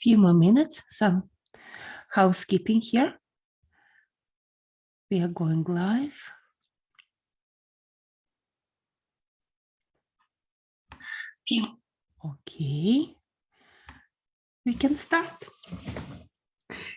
Few more minutes, some housekeeping here. We are going live. Okay, we can start.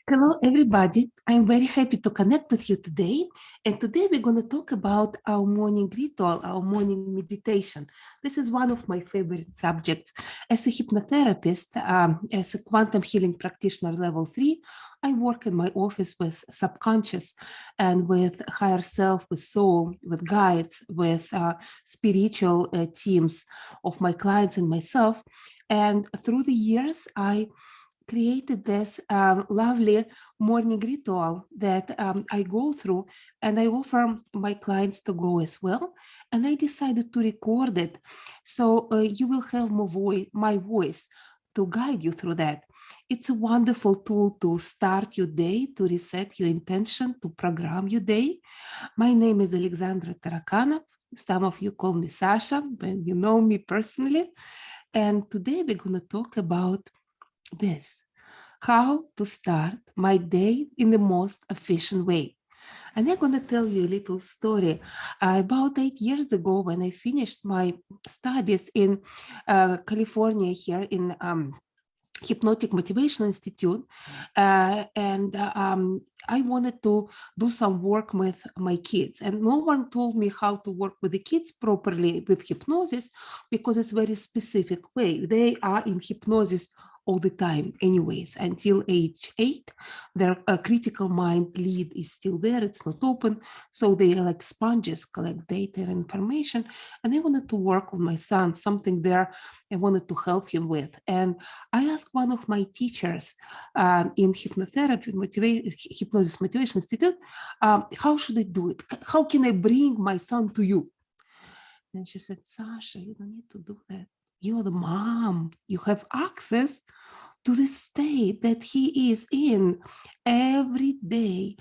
Hello, everybody. I'm very happy to connect with you today. And today we're going to talk about our morning ritual, our morning meditation. This is one of my favorite subjects. As a hypnotherapist, um, as a quantum healing practitioner level three, I work in my office with subconscious and with higher self, with soul, with guides, with uh, spiritual uh, teams of my clients and myself. And through the years, I created this um, lovely morning ritual that um, I go through and I offer my clients to go as well. And I decided to record it. So uh, you will have my voice, my voice to guide you through that. It's a wonderful tool to start your day, to reset your intention, to program your day. My name is Alexandra Tarakanov. Some of you call me Sasha, when you know me personally. And today we're going to talk about this, how to start my day in the most efficient way. And I'm going to tell you a little story. Uh, about eight years ago, when I finished my studies in uh, California here in um, Hypnotic Motivation Institute, uh, and um, I wanted to do some work with my kids. And no one told me how to work with the kids properly with hypnosis because it's very specific way. They are in hypnosis all the time anyways. Until age eight their uh, critical mind lead is still there it's not open. So they like sponges collect data and information and i wanted to work on my son something there i wanted to help him with. And i asked one of my teachers um, in hypnotherapy motivation hypnosis motivation institute um, how should i do it? How can i bring my son to you? And she said sasha you don't need to do that you're the mom, you have access to the state that he is in every day,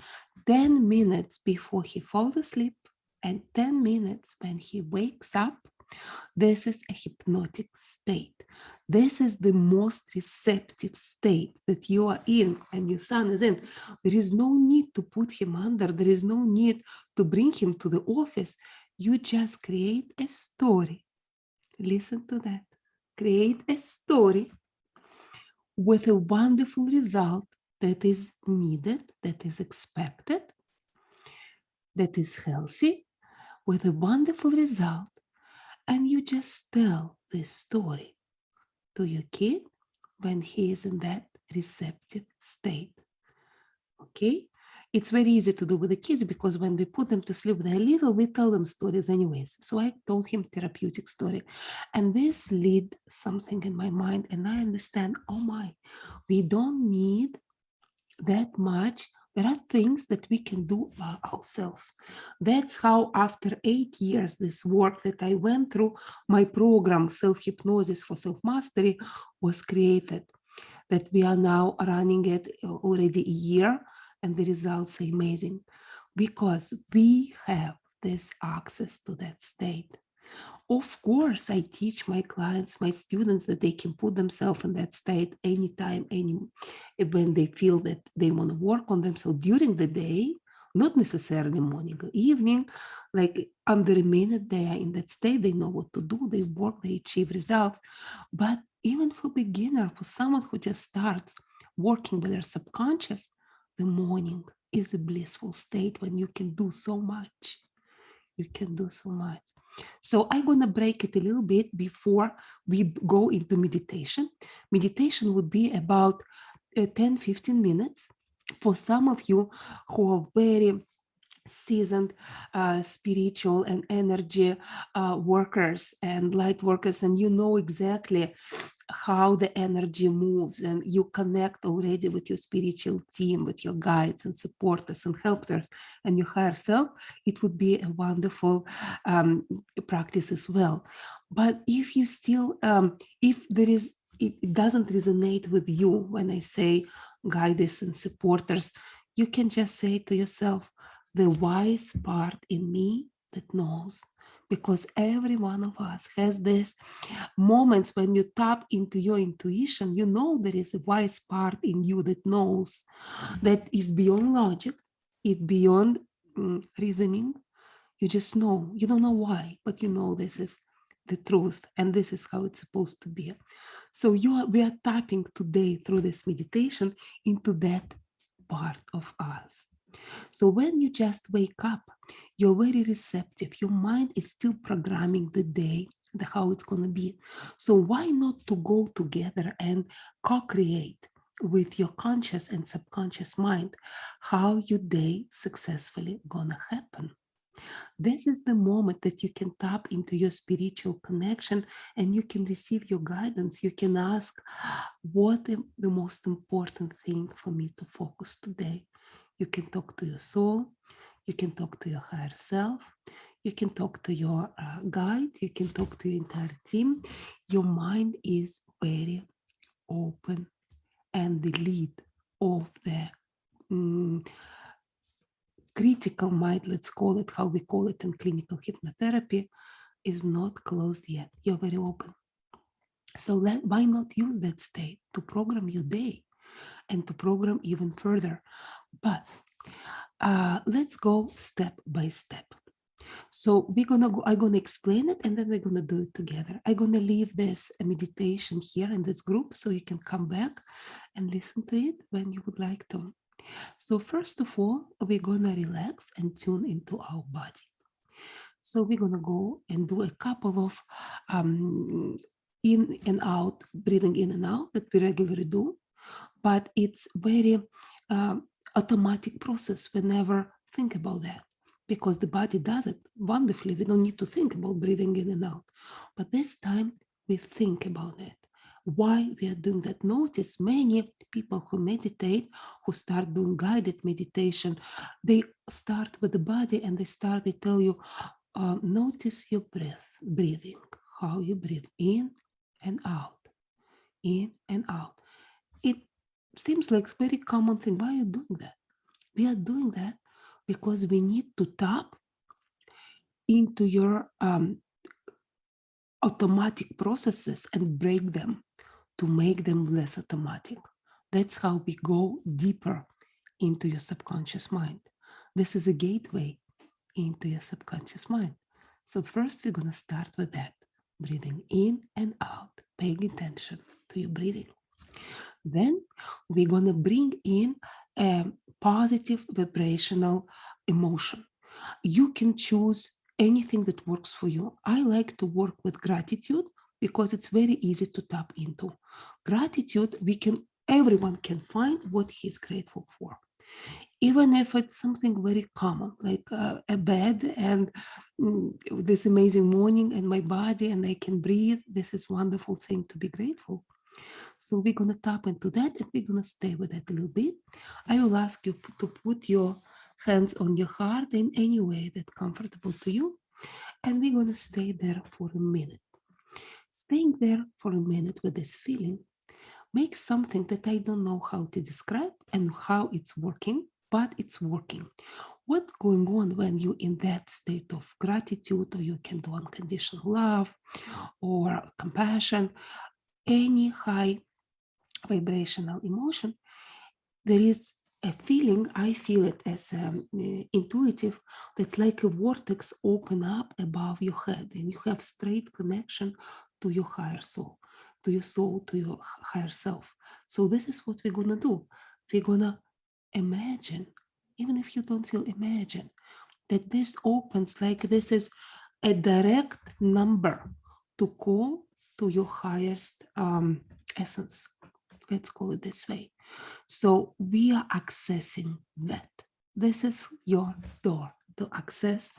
10 minutes before he falls asleep and 10 minutes when he wakes up. This is a hypnotic state. This is the most receptive state that you are in and your son is in. There is no need to put him under. There is no need to bring him to the office. You just create a story. Listen to that create a story with a wonderful result that is needed, that is expected, that is healthy, with a wonderful result, and you just tell this story to your kid when he is in that receptive state. Okay, it's very easy to do with the kids because when we put them to sleep, they're little, we tell them stories anyways. So I told him therapeutic story. And this lead something in my mind and I understand, oh my, we don't need that much. There are things that we can do by ourselves. That's how after eight years, this work that I went through, my program, Self-Hypnosis for Self-Mastery was created. That we are now running it uh, already a year and the results are amazing because we have this access to that state. Of course, I teach my clients, my students that they can put themselves in that state anytime, any when they feel that they want to work on themselves during the day, not necessarily morning or evening, like under a minute they are in that state, they know what to do, they work, they achieve results. But even for beginner, for someone who just starts working with their subconscious, the morning is a blissful state when you can do so much. You can do so much. So I'm going to break it a little bit before we go into meditation. Meditation would be about uh, 10, 15 minutes. For some of you who are very seasoned uh, spiritual and energy uh, workers and light workers, and you know exactly how the energy moves and you connect already with your spiritual team, with your guides and supporters and helpers and your higher self, it would be a wonderful um, practice as well. But if you still, um, if there is, it, it doesn't resonate with you when I say guides and supporters, you can just say to yourself, the wise part in me that knows because every one of us has this moments when you tap into your intuition, you know there is a wise part in you that knows that is beyond logic, it beyond mm, reasoning. You just know, you don't know why, but you know this is the truth and this is how it's supposed to be. So you are, we are tapping today through this meditation into that part of us. So when you just wake up, you're very receptive. Your mind is still programming the day, the how it's going to be. So why not to go together and co-create with your conscious and subconscious mind how your day successfully gonna happen. This is the moment that you can tap into your spiritual connection and you can receive your guidance. You can ask, what is the most important thing for me to focus today? You can talk to your soul. You can talk to your higher self. You can talk to your uh, guide. You can talk to your entire team. Your mind is very open and the lead of the um, critical mind, let's call it how we call it in clinical hypnotherapy, is not closed yet. You're very open. So why not use that state to program your day and to program even further? But uh, let's go step by step. So we're gonna go, I'm gonna explain it and then we're gonna do it together. I'm gonna leave this meditation here in this group so you can come back and listen to it when you would like to. So first of all, we're gonna relax and tune into our body. So we're gonna go and do a couple of um, in and out, breathing in and out that we regularly do, but it's very um, automatic process. We never think about that because the body does it wonderfully. We don't need to think about breathing in and out. But this time we think about it. Why we are doing that? Notice many people who meditate, who start doing guided meditation, they start with the body and they start, they tell you, uh, notice your breath, breathing, how you breathe in and out, in and out. It seems like a very common thing. Why are you doing that? We are doing that because we need to tap into your um, automatic processes and break them to make them less automatic. That's how we go deeper into your subconscious mind. This is a gateway into your subconscious mind. So first we're going to start with that, breathing in and out, paying attention to your breathing. Then we're going to bring in a positive vibrational emotion. You can choose anything that works for you. I like to work with gratitude because it's very easy to tap into. Gratitude, we can, everyone can find what he's grateful for. Even if it's something very common, like uh, a bed and mm, this amazing morning and my body and I can breathe, this is wonderful thing to be grateful. So we're going to tap into that and we're going to stay with that a little bit. I will ask you to put your hands on your heart in any way that's comfortable to you. And we're going to stay there for a minute. Staying there for a minute with this feeling makes something that I don't know how to describe and how it's working, but it's working. What's going on when you're in that state of gratitude, or you can do unconditional love or compassion, any high vibrational emotion, there is a feeling, I feel it as um, uh, intuitive, that like a vortex open up above your head and you have straight connection to your higher soul, to your soul, to your higher self. So this is what we're gonna do. We're gonna imagine, even if you don't feel imagine, that this opens like this is a direct number to call to your highest um, essence. Let's call it this way. So we are accessing that. This is your door to access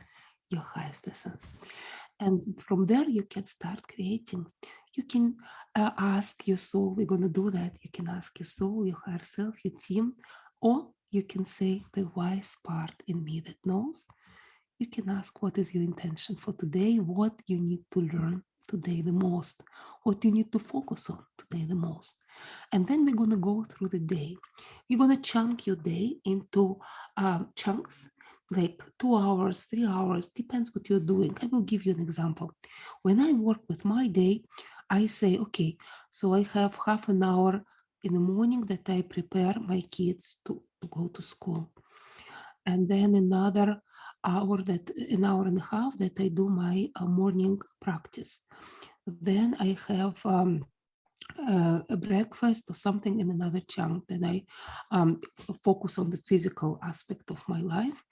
your highest essence. And from there, you can start creating. You can uh, ask your soul, we're going to do that. You can ask your soul, your higher self, your team, or you can say the wise part in me that knows. You can ask what is your intention for today, what you need to learn today the most, what you need to focus on today the most. And then we're going to go through the day. You're going to chunk your day into um, chunks like two hours, three hours, depends what you're doing. I will give you an example. When I work with my day, I say, okay, so I have half an hour in the morning that I prepare my kids to, to go to school. And then another hour that an hour and a half that I do my uh, morning practice. Then I have um, uh, a breakfast or something in another chunk. Then I um, focus on the physical aspect of my life.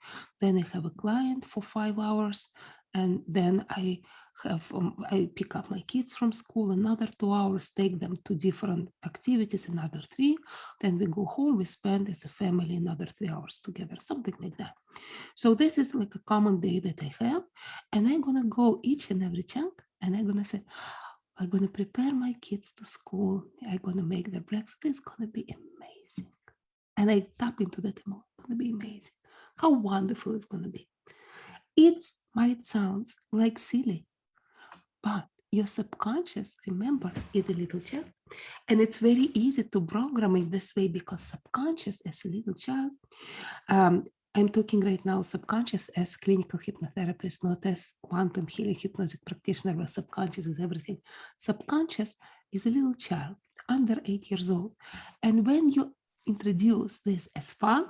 Then I have a client for five hours, and then I have um, I pick up my kids from school. Another two hours, take them to different activities. Another three. Then we go home. We spend as a family another three hours together, something like that. So this is like a common day that I have, and I'm gonna go each and every chunk, and I'm gonna say I'm going to prepare my kids to school. I'm going to make their breakfast. It's going to be amazing. And I tap into that emotion. It's going to be amazing. How wonderful it's going to be. It might sound like silly, but your subconscious, remember, is a little child. And it's very easy to program it this way because subconscious as a little child um, I'm talking right now subconscious as clinical hypnotherapist, not as quantum healing hypnotic practitioner where subconscious is everything. Subconscious is a little child under eight years old. And when you introduce this as fun,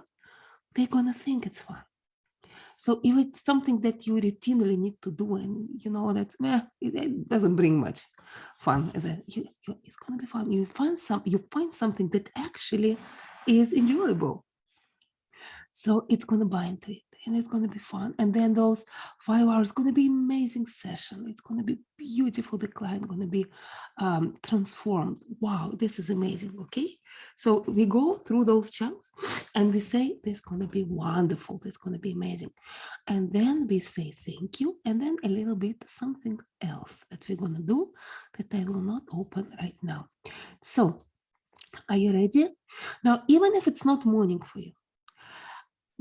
they're going to think it's fun. So if it's something that you routinely need to do and you know that eh, it, it, doesn't bring much fun, you, you, it's going to be fun. You find some, you find something that actually is enjoyable. So it's going to buy into it and it's going to be fun. And then those five hours going to be amazing session. It's going to be beautiful. The client going to be um, transformed. Wow, this is amazing. Okay. So we go through those chunks and we say, this is going to be wonderful. This is going to be amazing. And then we say, thank you. And then a little bit something else that we're going to do that I will not open right now. So are you ready? Now, even if it's not morning for you,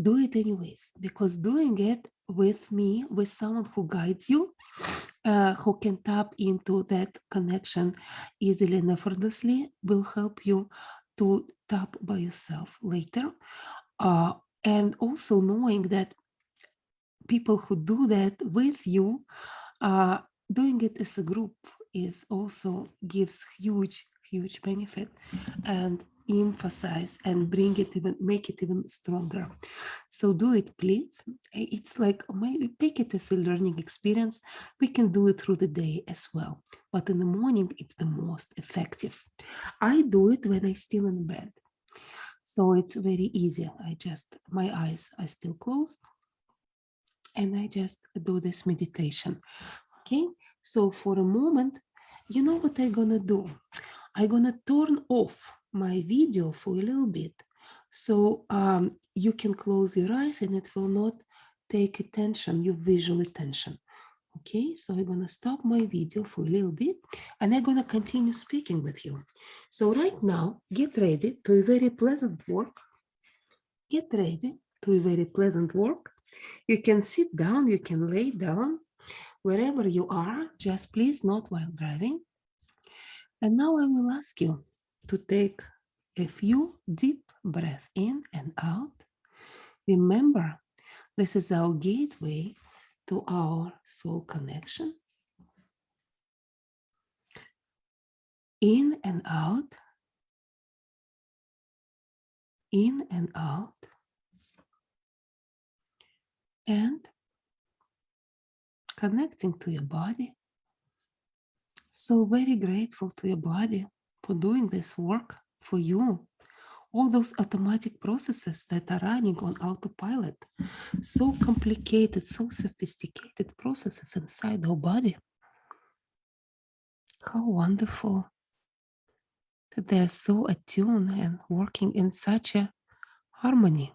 do it anyways, because doing it with me, with someone who guides you, uh, who can tap into that connection easily and effortlessly, will help you to tap by yourself later. Uh, and also knowing that people who do that with you, uh, doing it as a group is also gives huge, huge benefit. And emphasize and bring it even make it even stronger. So do it please. It's like oh maybe take it as a learning experience. We can do it through the day as well but in the morning it's the most effective. I do it when i still in bed. So it's very easy. I just my eyes are still closed and i just do this meditation. Okay? So for a moment you know what i'm gonna do? I'm gonna turn off my video for a little bit. So um, you can close your eyes and it will not take attention, your visual attention. Okay, so I'm gonna stop my video for a little bit and I'm gonna continue speaking with you. So right now, get ready to a very pleasant work. Get ready to a very pleasant work. You can sit down, you can lay down, wherever you are, just please not while driving. And now I will ask you, to take a few deep breaths in and out. Remember, this is our gateway to our soul connection. In and out. In and out. And connecting to your body. So very grateful to your body for doing this work for you. All those automatic processes that are running on autopilot, so complicated, so sophisticated processes inside our body. How wonderful that they're so attuned and working in such a harmony.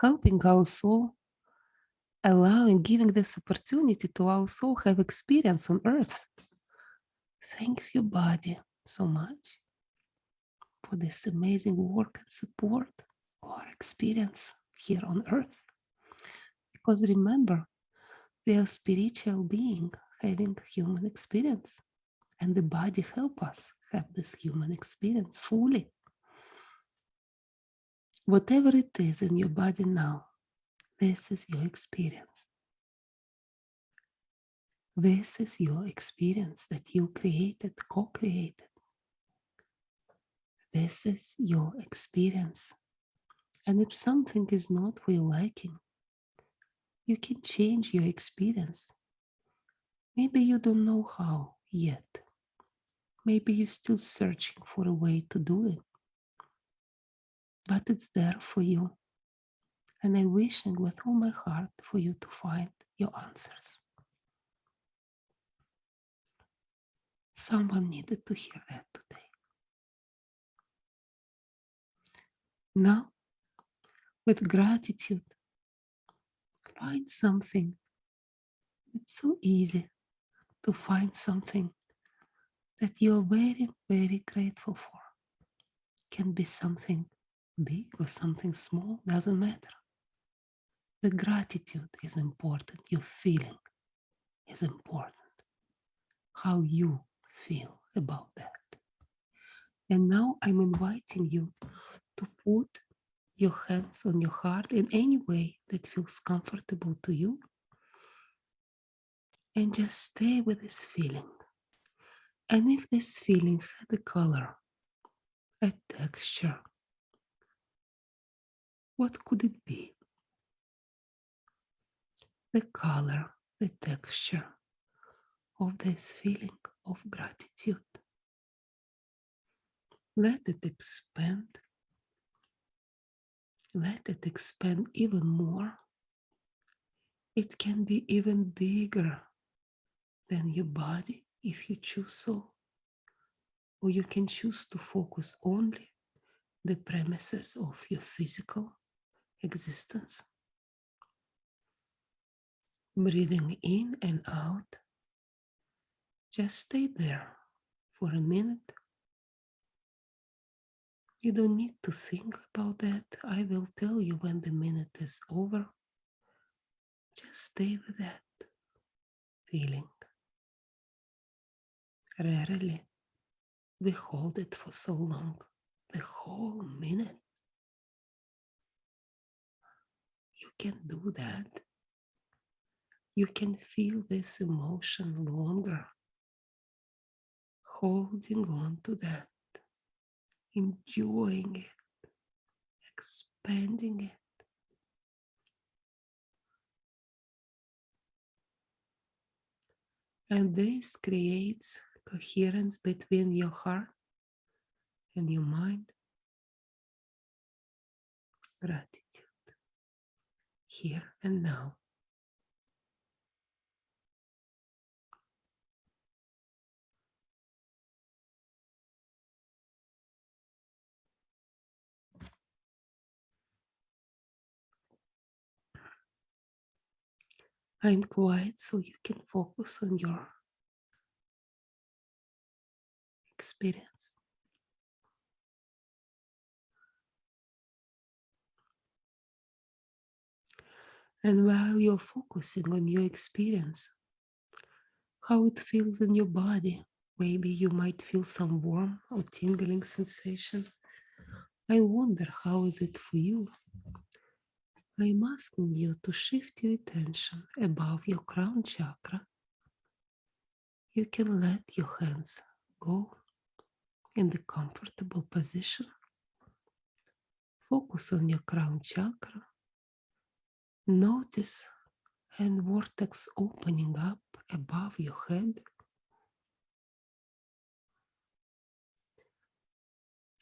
Helping our soul, allowing, giving this opportunity to soul have experience on earth Thanks your body so much for this amazing work and support or experience here on earth. Because remember, we are spiritual being having human experience and the body help us have this human experience fully. Whatever it is in your body now, this is your experience. This is your experience that you created, co created. This is your experience. And if something is not your liking, you can change your experience. Maybe you don't know how yet. Maybe you're still searching for a way to do it but it's there for you. And I'm wishing with all my heart for you to find your answers. Someone needed to hear that today. Now, with gratitude, find something. It's so easy to find something that you're very, very grateful for. Can be something big or something small, doesn't matter. The gratitude is important. Your feeling is important. How you feel about that. And now I'm inviting you to put your hands on your heart in any way that feels comfortable to you. And just stay with this feeling. And if this feeling had a color, a texture, what could it be? The color, the texture of this feeling of gratitude. Let it expand. Let it expand even more. It can be even bigger than your body if you choose so. Or you can choose to focus only the premises of your physical existence. Breathing in and out. Just stay there for a minute. You don't need to think about that. I will tell you when the minute is over. Just stay with that feeling. Rarely we hold it for so long, the whole minute. You can do that. You can feel this emotion longer, holding on to that, enjoying it, expanding it. And this creates coherence between your heart and your mind. Gratitude here and now. I'm quiet so you can focus on your experience. And while you're focusing on your experience, how it feels in your body, maybe you might feel some warm or tingling sensation. I wonder how is it for you? I'm asking you to shift your attention above your crown chakra. You can let your hands go in the comfortable position. Focus on your crown chakra Notice and vortex opening up above your head.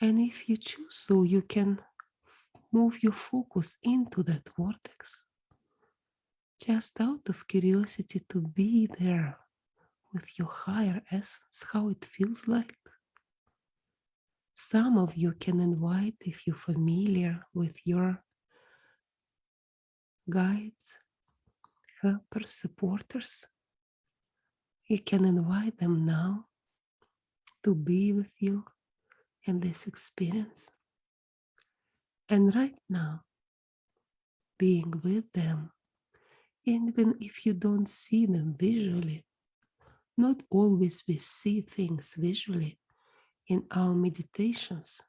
And if you choose so, you can move your focus into that vortex. Just out of curiosity to be there with your higher essence, how it feels like. Some of you can invite, if you're familiar with your guides, helpers, supporters. You can invite them now to be with you in this experience. And right now, being with them, even if you don't see them visually, not always we see things visually in our meditations.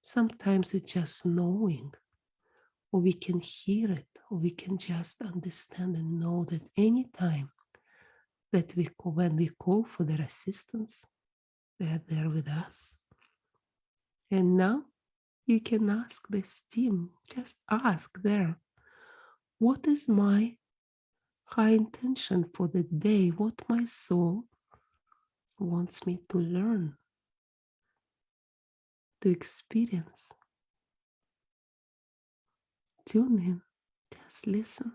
Sometimes it's just knowing, or we can hear it, or we can just understand and know that anytime that we call, when we call for their assistance, they are there with us. And now you can ask this team, just ask there, what is my high intention for the day? What my soul wants me to learn, to experience. Tune in, just listen.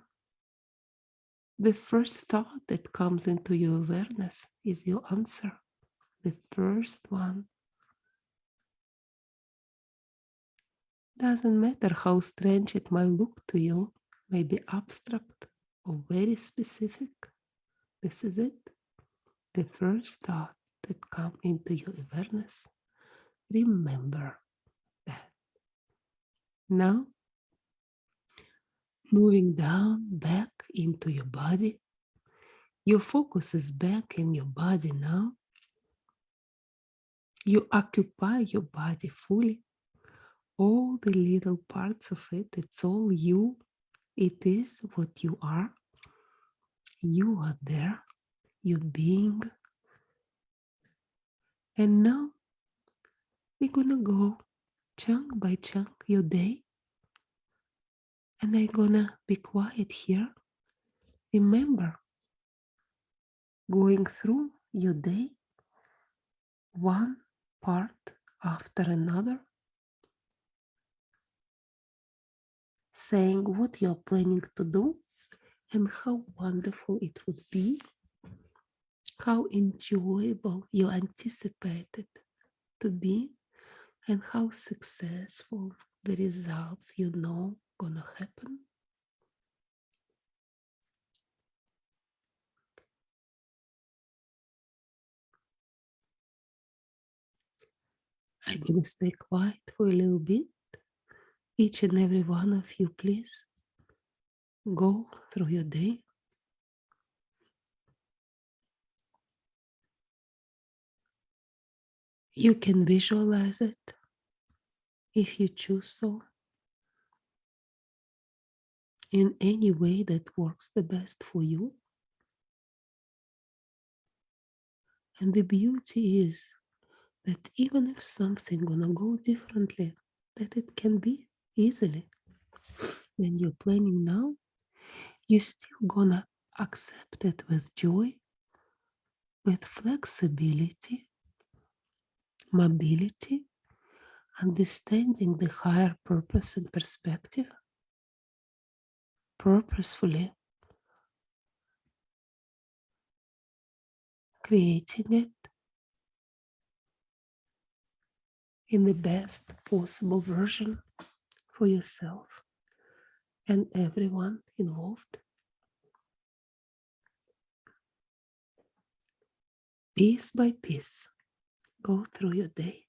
The first thought that comes into your awareness is your answer, the first one. Doesn't matter how strange it might look to you, maybe abstract or very specific. This is it. The first thought that come into your awareness. Remember that. Now, moving down back into your body. Your focus is back in your body now. You occupy your body fully all the little parts of it. It's all you. It is what you are. You are there. You're being. And now we're to go chunk by chunk your day. And I'm to be quiet here. Remember going through your day one part after another saying what you're planning to do and how wonderful it would be, how enjoyable you anticipated to be, and how successful the results you know gonna happen. I'm gonna stay quiet for a little bit each and every one of you, please go through your day. You can visualize it if you choose so in any way that works the best for you. And the beauty is that even if something gonna go differently, that it can be easily. When you're planning now you're still gonna accept it with joy with flexibility mobility understanding the higher purpose and perspective purposefully creating it in the best possible version for yourself and everyone involved. Piece by piece, go through your day.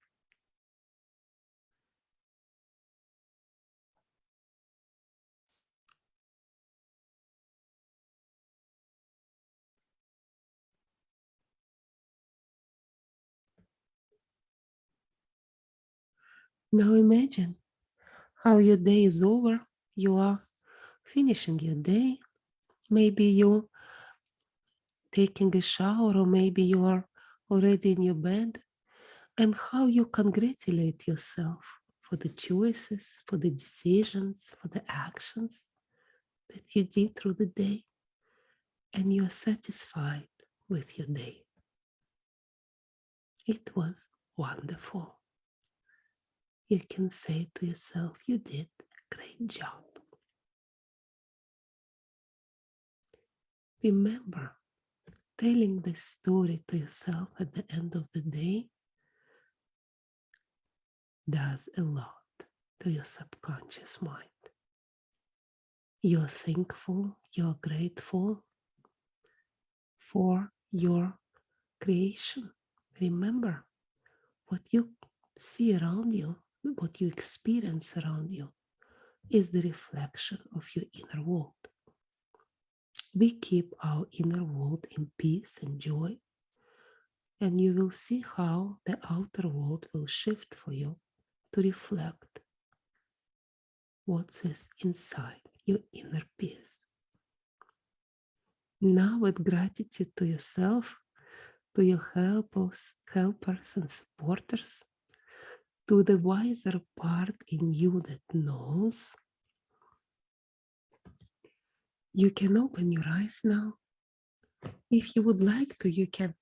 Now imagine how your day is over, you are finishing your day. Maybe you taking a shower or maybe you are already in your bed and how you congratulate yourself for the choices, for the decisions, for the actions that you did through the day and you are satisfied with your day. It was wonderful you can say to yourself, you did a great job. Remember, telling this story to yourself at the end of the day does a lot to your subconscious mind. You're thankful, you're grateful for your creation. Remember, what you see around you what you experience around you is the reflection of your inner world. We keep our inner world in peace and joy, and you will see how the outer world will shift for you to reflect what's inside your inner peace. Now with gratitude to yourself, to your helpers, helpers and supporters, to the wiser part in you that knows, you can open your eyes now. If you would like to, you can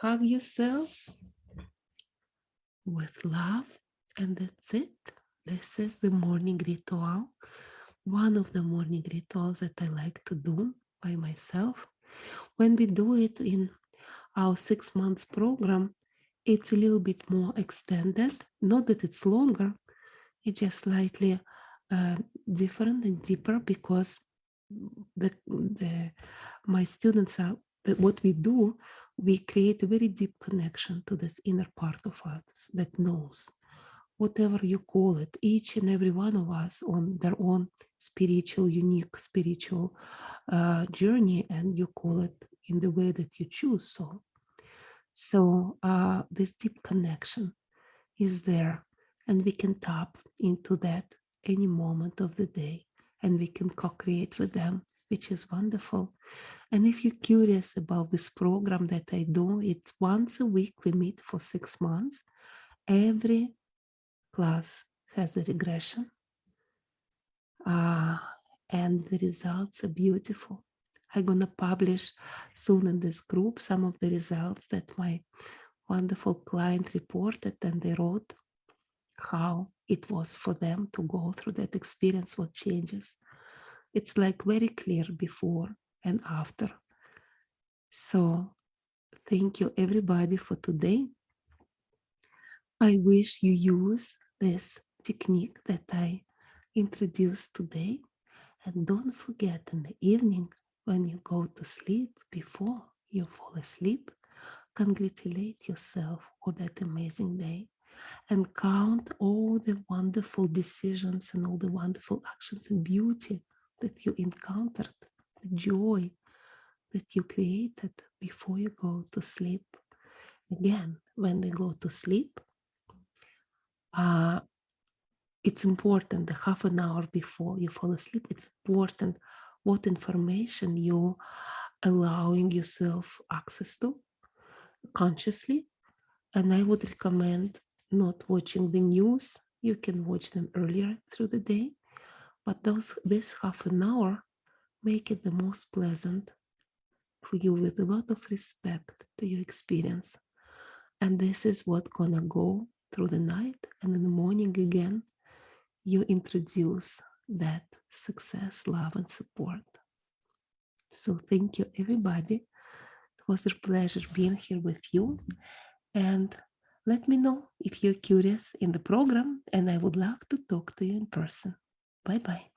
hug yourself with love and that's it. This is the morning ritual. One of the morning rituals that I like to do by myself. When we do it in our six months program, it's a little bit more extended. Not that it's longer, it's just slightly uh, different and deeper because the, the my students are what we do, we create a very deep connection to this inner part of us that knows whatever you call it, each and every one of us on their own spiritual, unique spiritual uh, journey, and you call it in the way that you choose. So, so uh, this deep connection is there, and we can tap into that any moment of the day, and we can co-create with them, which is wonderful. And if you're curious about this program that I do, it's once a week. We meet for six months. Every class has a regression uh, and the results are beautiful. I'm going to publish soon in this group some of the results that my wonderful client reported and they wrote how it was for them to go through that experience, what changes. It's like very clear before and after. So thank you everybody for today. I wish you use this technique that I introduced today. And don't forget in the evening when you go to sleep, before you fall asleep, congratulate yourself for that amazing day and count all the wonderful decisions and all the wonderful actions and beauty that you encountered, the joy that you created before you go to sleep. Again, when we go to sleep, uh, it's important the half an hour before you fall asleep it's important what information you're allowing yourself access to consciously and i would recommend not watching the news. You can watch them earlier through the day but those this half an hour make it the most pleasant for you with a lot of respect to your experience. And this is what gonna go through the night and in the morning again you introduce that success love and support. So thank you everybody. It was a pleasure being here with you. And let me know if you're curious in the program and i would love to talk to you in person. Bye bye